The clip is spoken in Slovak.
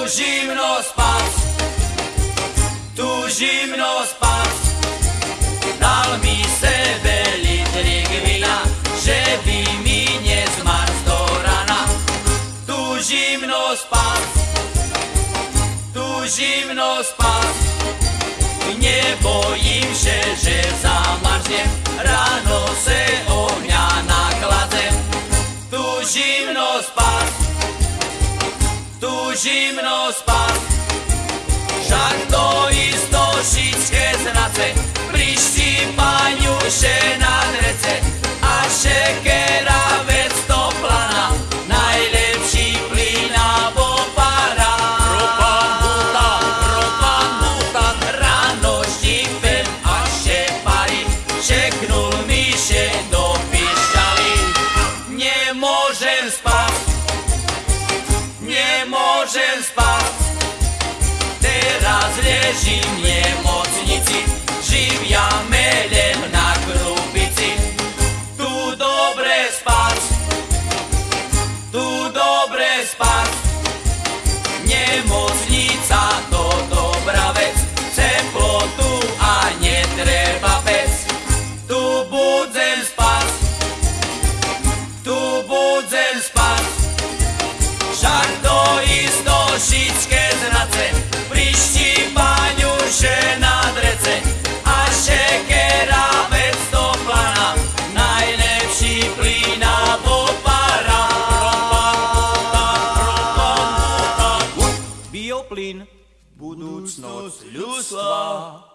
Tužimno spas, tužimno spas, dal mi sebe litrik vina, že bi mi nje zmar sto rana. Tužimno spas, tužimno spas, nie bojim się, że zamarznie, rano se ognia nakładzę. Tu zimno spas tu zimno spát. Však to isto všetké znace, prištípaňu še na drece. A šekera vec to plana, najlepší plyn abo para. Ropan buta, ropan buta, ráno štípem a še parí. Šeknul mi še do pišťaly, nemôžem spať, nemôžem spať. Teraz ležím v nemocnici, živia melem na krupici. Tu dobre spať, tu dobre spať. Будут снос людства.